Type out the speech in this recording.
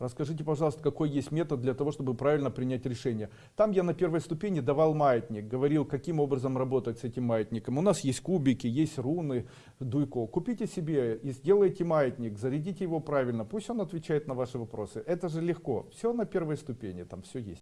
Расскажите, пожалуйста, какой есть метод для того, чтобы правильно принять решение. Там я на первой ступени давал маятник, говорил, каким образом работать с этим маятником. У нас есть кубики, есть руны, дуйко. Купите себе и сделайте маятник, зарядите его правильно, пусть он отвечает на ваши вопросы. Это же легко. Все на первой ступени, там все есть.